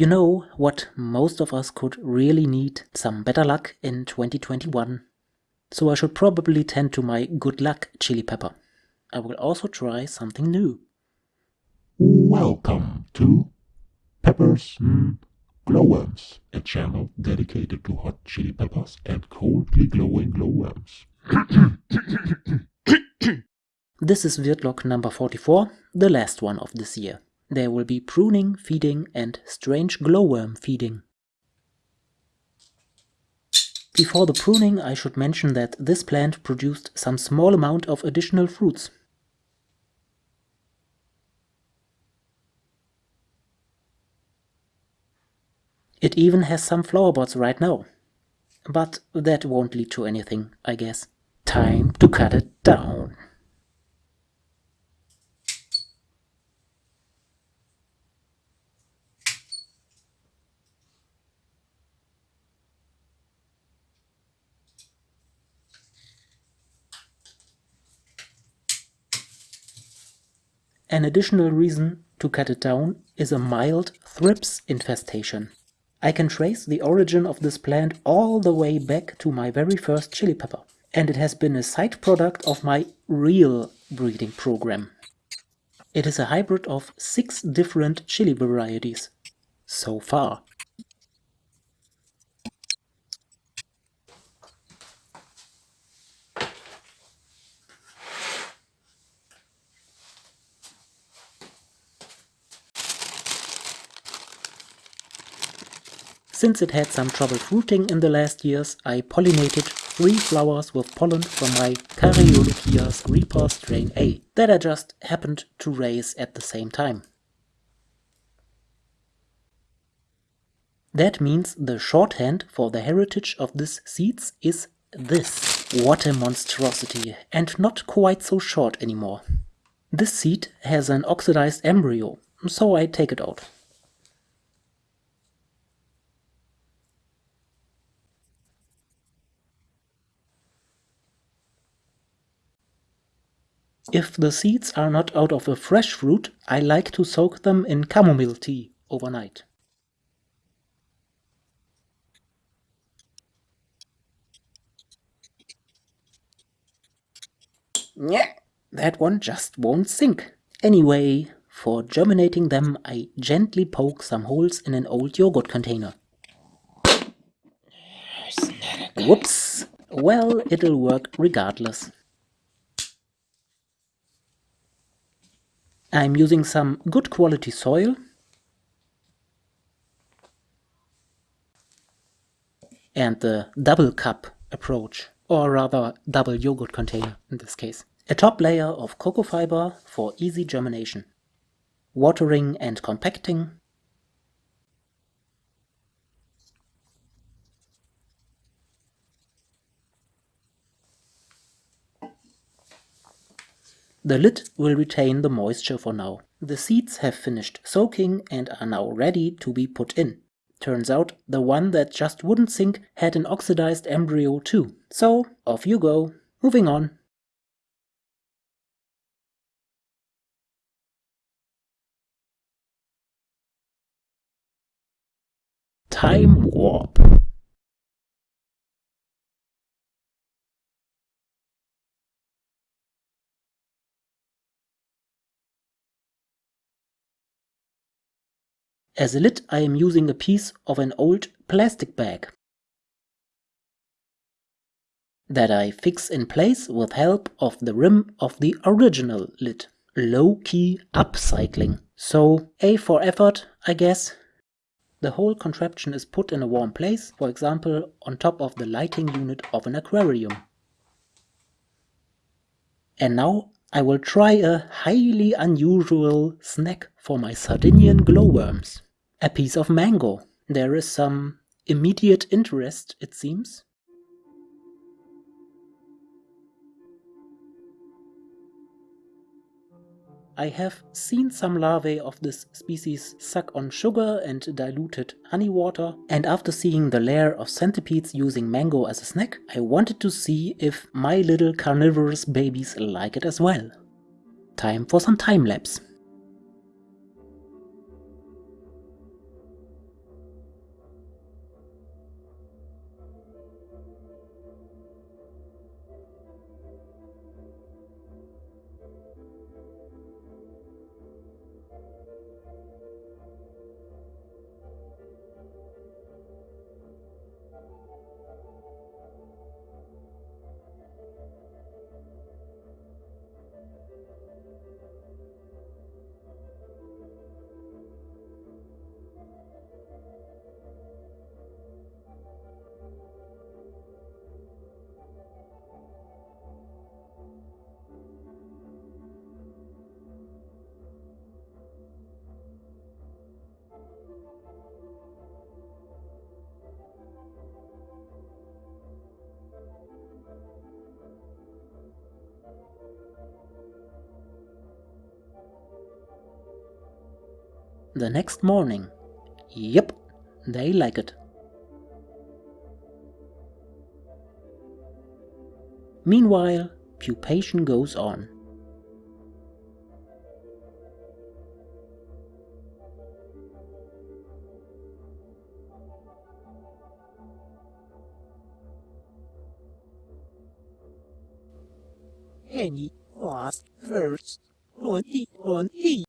You know what most of us could really need? Some better luck in 2021. So I should probably tend to my good luck chili pepper. I will also try something new. Welcome to Peppers mm, Glowworms, a channel dedicated to hot chili peppers and coldly glowing glowworms. This is Wirtlog number 44, the last one of this year. There will be pruning, feeding and strange glowworm feeding. Before the pruning I should mention that this plant produced some small amount of additional fruits. It even has some flower buds right now. But that won't lead to anything, I guess. Time to cut it down. An additional reason to cut it down is a mild thrips infestation. I can trace the origin of this plant all the way back to my very first chili pepper, and it has been a side product of my real breeding program. It is a hybrid of six different chili varieties, so far. Since it had some trouble fruiting in the last years, I pollinated three flowers with pollen from my Carolina Reaper strain A that I just happened to raise at the same time. That means the shorthand for the heritage of this seeds is this. What a monstrosity, and not quite so short anymore. This seed has an oxidized embryo, so I take it out. If the seeds are not out of a fresh fruit, I like to soak them in chamomile tea overnight. Yeah, that one just won't sink. Anyway, for germinating them I gently poke some holes in an old yogurt container. Whoops! Well, it'll work regardless. I'm using some good quality soil and the double cup approach, or rather double yogurt container in this case. A top layer of cocoa fiber for easy germination. Watering and compacting. The lid will retain the moisture for now. The seeds have finished soaking and are now ready to be put in. Turns out the one that just wouldn't sink had an oxidized embryo too. So off you go. Moving on. Time warp. As a lid I am using a piece of an old plastic bag that I fix in place with help of the rim of the original lid. Low-key upcycling. So A for effort, I guess. The whole contraption is put in a warm place, for example on top of the lighting unit of an aquarium. And now I will try a highly unusual snack for my Sardinian glowworms. A piece of mango. There is some immediate interest, it seems. I have seen some larvae of this species suck on sugar and diluted honey water, and after seeing the lair of centipedes using mango as a snack, I wanted to see if my little carnivorous babies like it as well. Time for some time lapse. The next morning. Yep, they like it. Meanwhile, pupation goes on. Henny was first 2020.